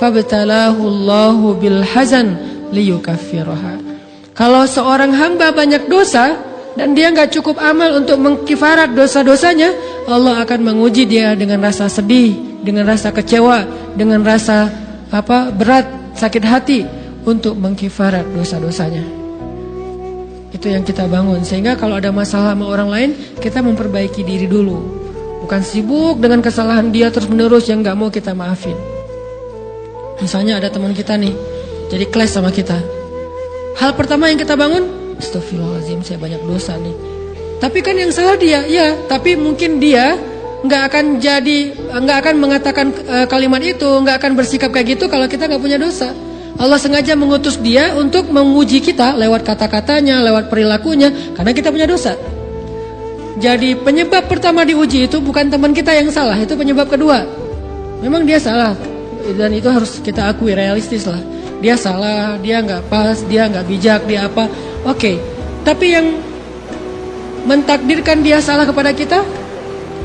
fabtalahu Allahu bil hazan liyukaffiraha. Kalau seorang hamba banyak dosa, dan dia nggak cukup amal untuk mengkifarat dosa-dosanya, Allah akan menguji dia dengan rasa sedih, dengan rasa kecewa, dengan rasa apa berat, sakit hati untuk mengkifarat dosa-dosanya. Itu yang kita bangun sehingga kalau ada masalah sama orang lain, kita memperbaiki diri dulu. Bukan sibuk dengan kesalahan dia terus-menerus yang nggak mau kita maafin. Misalnya ada teman kita nih, jadi clash sama kita. Hal pertama yang kita bangun, Astagfirullahaladzim saya banyak dosa nih. Tapi kan yang salah dia Ya tapi mungkin dia nggak akan jadi nggak akan mengatakan uh, kalimat itu nggak akan bersikap kayak gitu kalau kita nggak punya dosa. Allah sengaja mengutus dia untuk menguji kita lewat kata-katanya lewat perilakunya karena kita punya dosa. Jadi penyebab pertama diuji itu bukan teman kita yang salah itu penyebab kedua. Memang dia salah dan itu harus kita akui realistis lah dia salah dia nggak pas dia nggak bijak dia apa Oke, okay. tapi yang mentakdirkan dia salah kepada kita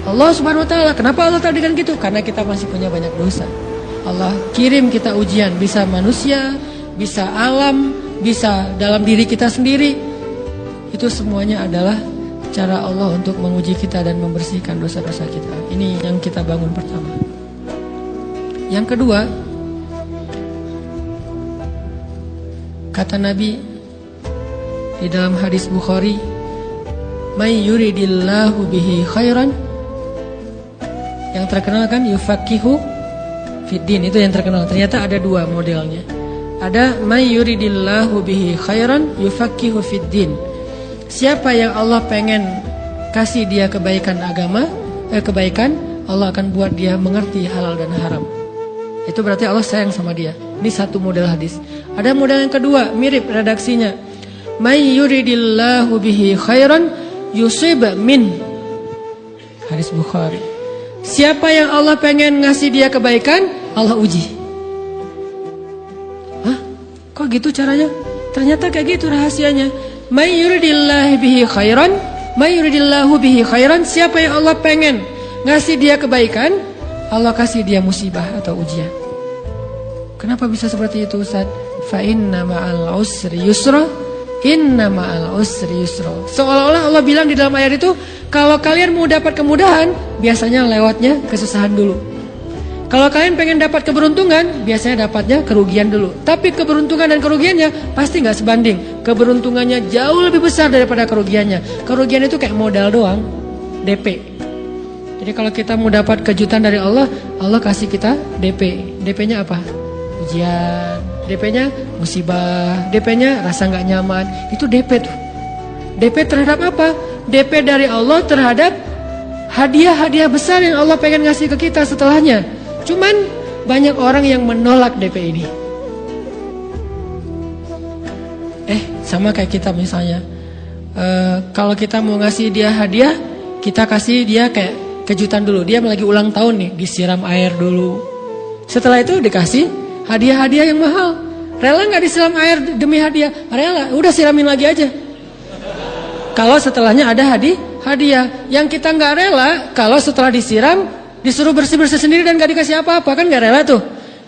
Allah Subhanahu wa taala. Kenapa Allah takdirkan gitu? Karena kita masih punya banyak dosa. Allah kirim kita ujian, bisa manusia, bisa alam, bisa dalam diri kita sendiri. Itu semuanya adalah cara Allah untuk menguji kita dan membersihkan dosa-dosa kita. Ini yang kita bangun pertama. Yang kedua, kata Nabi di dalam hadis Bukhari may yuridillahu bihi khairan yang terkenal kan yufakihu fiddin itu yang terkenal. Ternyata ada dua modelnya. Ada may yuridillahu bihi khairan yufakihu fiddin. Siapa yang Allah pengen kasih dia kebaikan agama eh, kebaikan Allah akan buat dia mengerti halal dan haram itu berarti Allah sayang sama dia. Ini satu model hadis. Ada model yang kedua mirip redaksinya. May yuridillahu bihi khairan yusib min. Hadis Bukhari. Siapa yang Allah pengen ngasih dia kebaikan Allah uji. Hah? Kok gitu caranya? Ternyata kayak gitu rahasianya. May yuridillahu bihi khairan May yuridillahu bihi khairan Siapa yang Allah pengen ngasih dia kebaikan Allah kasih dia musibah atau ujian Kenapa bisa seperti itu Ustaz? Fa inna ma'al usri yusra Inna ma'al usri yusro. Seolah-olah Allah bilang di dalam ayat itu, kalau kalian mau dapat kemudahan, biasanya lewatnya kesusahan dulu. Kalau kalian pengen dapat keberuntungan, biasanya dapatnya kerugian dulu. Tapi keberuntungan dan kerugiannya pasti nggak sebanding. Keberuntungannya jauh lebih besar daripada kerugiannya. Kerugian itu kayak modal doang, DP. Jadi kalau kita mau dapat kejutan dari Allah, Allah kasih kita DP. DP-nya apa? Ujian, DP-nya musibah, DP-nya rasa nggak nyaman, itu DP tuh. DP terhadap apa? DP dari Allah terhadap hadiah-hadiah besar yang Allah pengen ngasih ke kita setelahnya. Cuman banyak orang yang menolak DP ini. Eh, sama kayak kita misalnya. Uh, kalau kita mau ngasih dia hadiah, kita kasih dia kayak kejutan dulu. Dia lagi ulang tahun nih, disiram air dulu. Setelah itu dikasih hadiah-hadiah yang mahal. Rela nggak disiram air demi hadiah? Rela, udah siramin lagi aja. Kalau setelahnya ada hadiah, hadiah. Yang kita nggak rela, kalau setelah disiram disuruh bersih-bersih sendiri dan nggak dikasih apa-apa kan nggak rela tuh.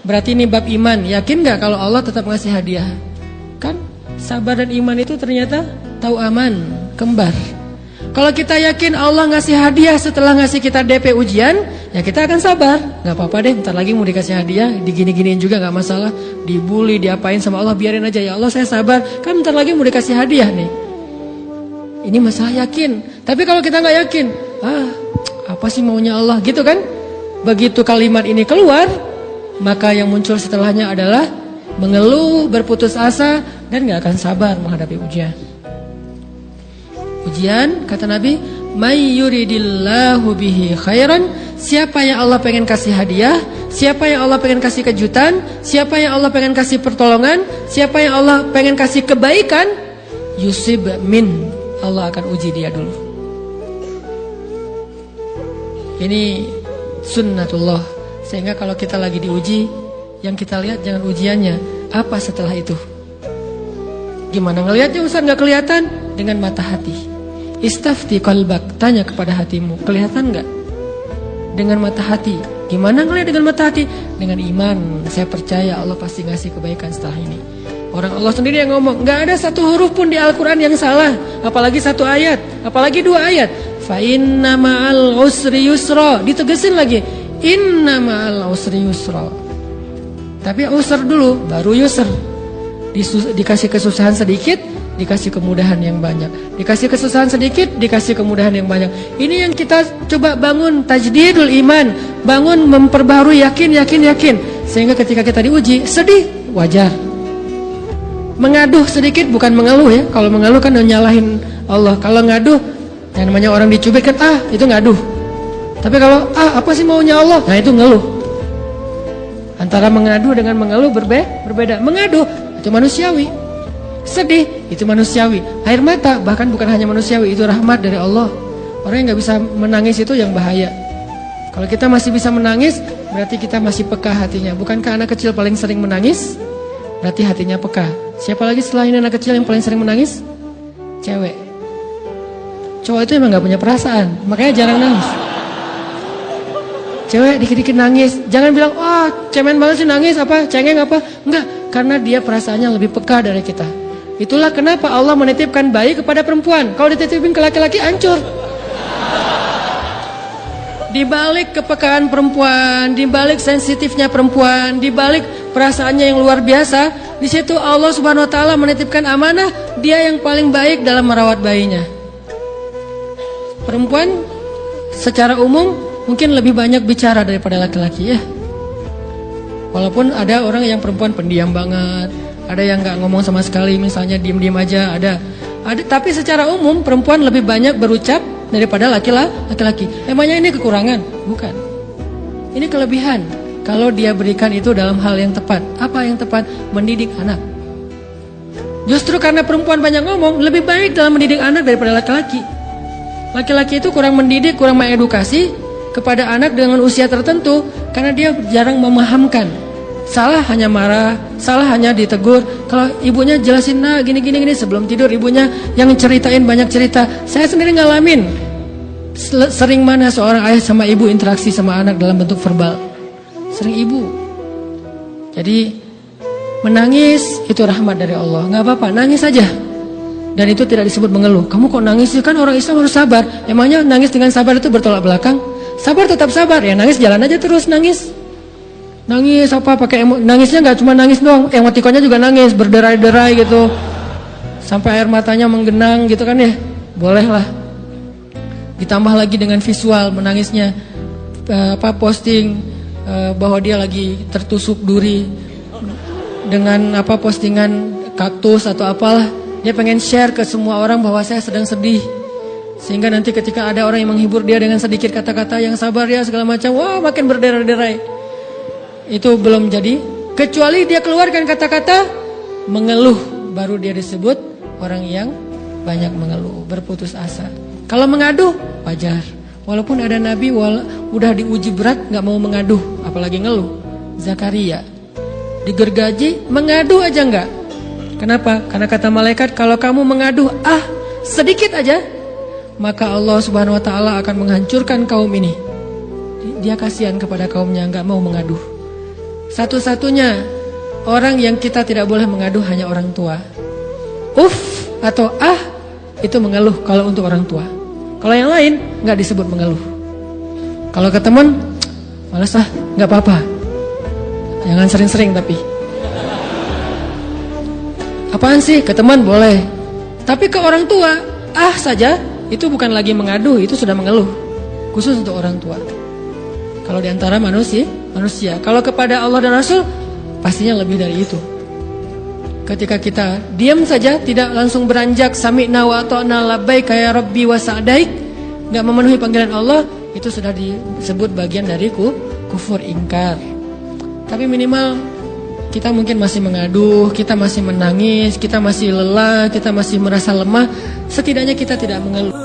Berarti ini bab iman. Yakin nggak kalau Allah tetap ngasih hadiah? Kan sabar dan iman itu ternyata tahu aman, kembar. Kalau kita yakin Allah ngasih hadiah setelah ngasih kita DP ujian, ya kita akan sabar. Gak apa-apa deh, ntar lagi mau dikasih hadiah, digini-giniin juga gak masalah. Dibully, diapain sama Allah, biarin aja ya Allah saya sabar. Kan ntar lagi mau dikasih hadiah nih. Ini masalah yakin. Tapi kalau kita nggak yakin, ah apa sih maunya Allah gitu kan? Begitu kalimat ini keluar, maka yang muncul setelahnya adalah mengeluh, berputus asa, dan gak akan sabar menghadapi ujian. Ujian kata Nabi may yuridillahu bihi khairan siapa yang Allah pengen kasih hadiah siapa yang Allah pengen kasih kejutan siapa yang Allah pengen kasih pertolongan siapa yang Allah pengen kasih kebaikan yusib min Allah akan uji dia dulu. Ini sunnatullah. Sehingga kalau kita lagi diuji yang kita lihat jangan ujiannya. Apa setelah itu? Gimana ngelihatnya Ustaz? Nggak kelihatan? Dengan mata hati Istafti kalbak, tanya kepada hatimu, kelihatan nggak? Dengan mata hati. Gimana ngelihat dengan mata hati? Dengan iman, saya percaya Allah pasti ngasih kebaikan setelah ini. Orang Allah sendiri yang ngomong, nggak ada satu huruf pun di Al-Quran yang salah, apalagi satu ayat, apalagi dua ayat. Fa inna ma'al usri yusra, ditegesin lagi. Inna ma'al usri yusra. Tapi usr dulu, baru yusr. dikasih kesusahan sedikit, dikasih kemudahan yang banyak. Dikasih kesusahan sedikit, dikasih kemudahan yang banyak. Ini yang kita coba bangun tajdidul iman, bangun memperbarui yakin, yakin, yakin. Sehingga ketika kita diuji, sedih, wajar. Mengaduh sedikit bukan mengeluh ya. Kalau mengeluh kan nyalahin Allah. Kalau ngaduh, yang namanya orang dicubit kan ah, itu ngaduh. Tapi kalau ah, apa sih maunya Allah? Nah, itu ngeluh. Antara mengadu dengan mengeluh berbe berbeda. Mengaduh itu manusiawi. Sedih, itu manusiawi. Air mata bahkan bukan hanya manusiawi, itu rahmat dari Allah. Orang yang nggak bisa menangis itu yang bahaya. Kalau kita masih bisa menangis, berarti kita masih peka hatinya. Bukankah anak kecil paling sering menangis? Berarti hatinya peka. Siapa lagi selain anak kecil yang paling sering menangis? Cewek. Cowok itu emang nggak punya perasaan, makanya jarang nangis. Cewek dikit-dikit nangis, jangan bilang, wah oh, cemen banget sih nangis, apa, cengeng apa. Enggak, karena dia perasaannya lebih peka dari kita. Itulah kenapa Allah menitipkan bayi kepada perempuan. Kalau dititipin ke laki-laki hancur. Di balik kepekaan perempuan, di balik sensitifnya perempuan, di balik perasaannya yang luar biasa, di situ Allah Subhanahu wa taala menitipkan amanah dia yang paling baik dalam merawat bayinya. Perempuan secara umum mungkin lebih banyak bicara daripada laki-laki ya. Walaupun ada orang yang perempuan pendiam banget, ada yang nggak ngomong sama sekali, misalnya diem-diem aja, ada. Ada, tapi secara umum perempuan lebih banyak berucap daripada laki-laki. Emangnya ini kekurangan? Bukan. Ini kelebihan. Kalau dia berikan itu dalam hal yang tepat. Apa yang tepat? Mendidik anak. Justru karena perempuan banyak ngomong, lebih baik dalam mendidik anak daripada laki-laki. Laki-laki itu kurang mendidik, kurang mengedukasi kepada anak dengan usia tertentu karena dia jarang memahamkan. Salah hanya marah, salah hanya ditegur. Kalau ibunya jelasin, nah gini gini gini sebelum tidur ibunya yang ceritain banyak cerita. Saya sendiri ngalamin. Sering mana seorang ayah sama ibu interaksi sama anak dalam bentuk verbal? Sering ibu. Jadi menangis itu rahmat dari Allah. Nggak apa-apa, nangis saja. Dan itu tidak disebut mengeluh. Kamu kok nangis sih? Kan orang Islam harus sabar. Emangnya nangis dengan sabar itu bertolak belakang? Sabar tetap sabar. Ya nangis jalan aja terus nangis. Nangis apa pakai emo nangisnya nggak cuma nangis doang, emotikonnya juga nangis, berderai-derai gitu. Sampai air matanya menggenang gitu kan ya. Boleh lah. Ditambah lagi dengan visual menangisnya uh, apa posting uh, bahwa dia lagi tertusuk duri dengan apa postingan kaktus atau apalah. Dia pengen share ke semua orang bahwa saya sedang sedih. Sehingga nanti ketika ada orang yang menghibur dia dengan sedikit kata-kata yang sabar ya segala macam, wah makin berderai-derai itu belum jadi kecuali dia keluarkan kata-kata mengeluh baru dia disebut orang yang banyak mengeluh berputus asa. Kalau mengaduh wajar. Walaupun ada nabi wala, udah diuji berat nggak mau mengaduh apalagi ngeluh. Zakaria digergaji mengadu aja nggak? Kenapa? Karena kata malaikat kalau kamu mengaduh ah sedikit aja maka Allah Subhanahu wa taala akan menghancurkan kaum ini. Dia kasihan kepada kaumnya nggak mau mengaduh satu-satunya orang yang kita tidak boleh mengadu hanya orang tua. Uf atau ah itu mengeluh kalau untuk orang tua. Kalau yang lain nggak disebut mengeluh. Kalau ke teman, malas ah, nggak apa-apa. Jangan sering-sering tapi. Apaan sih ke teman boleh. Tapi ke orang tua, ah saja itu bukan lagi mengadu, itu sudah mengeluh. Khusus untuk orang tua. Kalau di antara manusia, manusia. Kalau kepada Allah dan Rasul, pastinya lebih dari itu. Ketika kita diam saja, tidak langsung beranjak sami'na wa ata'na labbaik ya rabbi wa sa'daik, nggak memenuhi panggilan Allah, itu sudah disebut bagian dari kufur ingkar. Tapi minimal kita mungkin masih mengaduh, kita masih menangis, kita masih lelah, kita masih merasa lemah. Setidaknya kita tidak mengeluh.